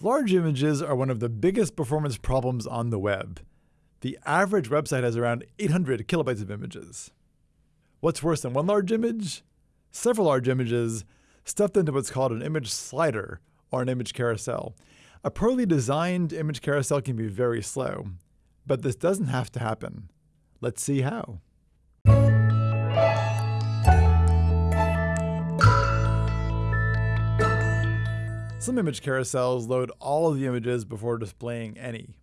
Large images are one of the biggest performance problems on the web. The average website has around 800 kilobytes of images. What's worse than one large image? Several large images stuffed into what's called an image slider or an image carousel. A poorly designed image carousel can be very slow, but this doesn't have to happen. Let's see how. Some image carousels load all of the images before displaying any.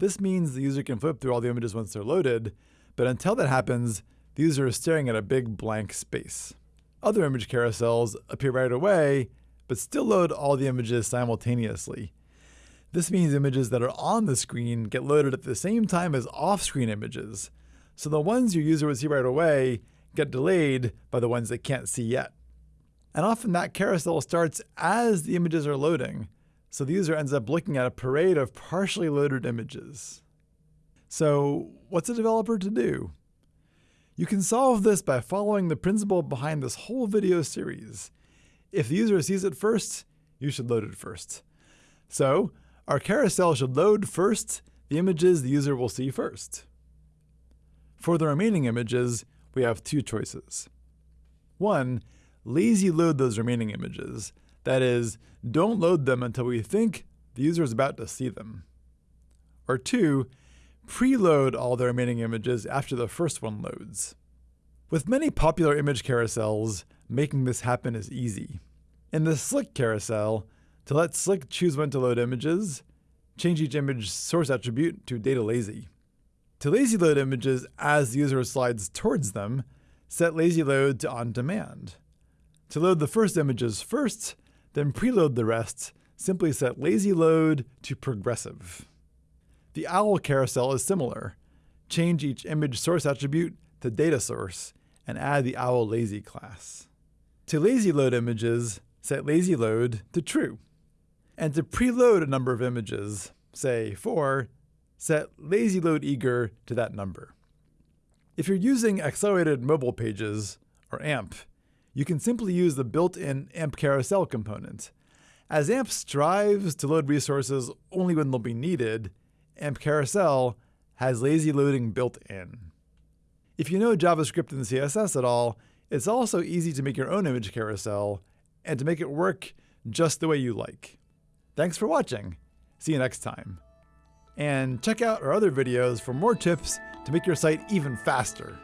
This means the user can flip through all the images once they're loaded, but until that happens, the user is staring at a big blank space. Other image carousels appear right away, but still load all the images simultaneously. This means images that are on the screen get loaded at the same time as off-screen images, so the ones your user would see right away get delayed by the ones they can't see yet. And often that carousel starts as the images are loading, so the user ends up looking at a parade of partially loaded images. So what's a developer to do? You can solve this by following the principle behind this whole video series. If the user sees it first, you should load it first. So our carousel should load first the images the user will see first. For the remaining images, we have two choices. One, lazy load those remaining images. That is, don't load them until we think the user is about to see them. Or two, preload all the remaining images after the first one loads. With many popular image carousels, making this happen is easy. In the Slick carousel, to let Slick choose when to load images, change each image source attribute to data lazy. To lazy load images as the user slides towards them, set lazy load to on demand. To load the first images first, then preload the rest, simply set lazy load to progressive. The OWL carousel is similar. Change each image source attribute to data source and add the OWL lazy class. To lazy load images, set lazy load to true. And to preload a number of images, say 4, set lazy load eager to that number. If you're using accelerated mobile pages, or AMP, you can simply use the built-in AMP carousel component. As AMP strives to load resources only when they'll be needed, AMP Carousel has lazy loading built in. If you know JavaScript and CSS at all, it's also easy to make your own image carousel and to make it work just the way you like. Thanks for watching. See you next time. And check out our other videos for more tips to make your site even faster.